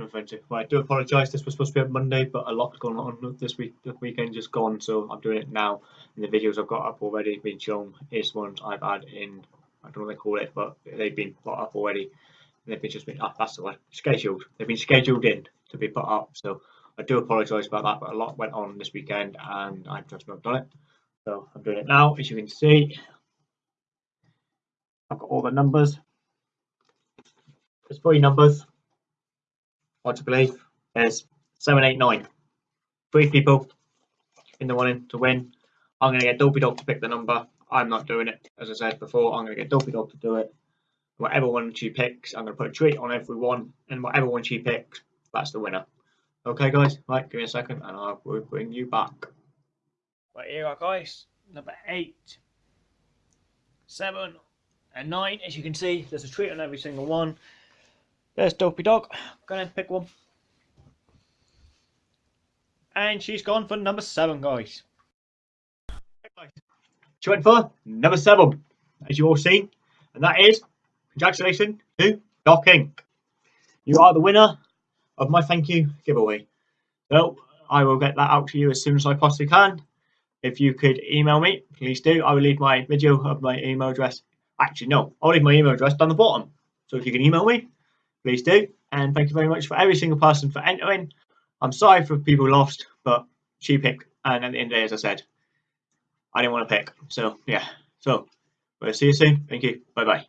I do apologise. This was supposed to be on Monday, but a lot's going on this week. The weekend just gone, so I'm doing it now. And the videos I've got up already been shown is ones I've had in. I don't know what they call it, but they've been put up already. They've been just been up. That's the word. Scheduled. They've been scheduled in to be put up. So I do apologise about that, but a lot went on this weekend, and I've just not done it. So I'm doing it now, as you can see. I've got all the numbers. There's three numbers. What to believe there's seven, eight, nine. Three people in the running to win. I'm going to get Dopey Dog to pick the number. I'm not doing it. As I said before, I'm going to get Dopey Dog to do it. Whatever one she picks, I'm going to put a treat on every one. And whatever one she picks, that's the winner. Okay, guys? Right, give me a second and I will bring you back. Right, here are guys. Number eight, seven, and nine. As you can see, there's a treat on every single one. There's Dopey Dog. Go and pick one. And she's gone for number seven, guys. She went for number seven, as you all seen. And that is, congratulations to Doc Inc. You are the winner of my thank you giveaway. So, I will get that out to you as soon as I possibly can. If you could email me, please do. I will leave my video of my email address. Actually, no, I'll leave my email address down the bottom. So if you can email me, please do. And thank you very much for every single person for entering. I'm sorry for people lost, but she picked. And at the end of the day, as I said, I didn't want to pick. So, yeah. So, we'll see you soon. Thank you. Bye bye.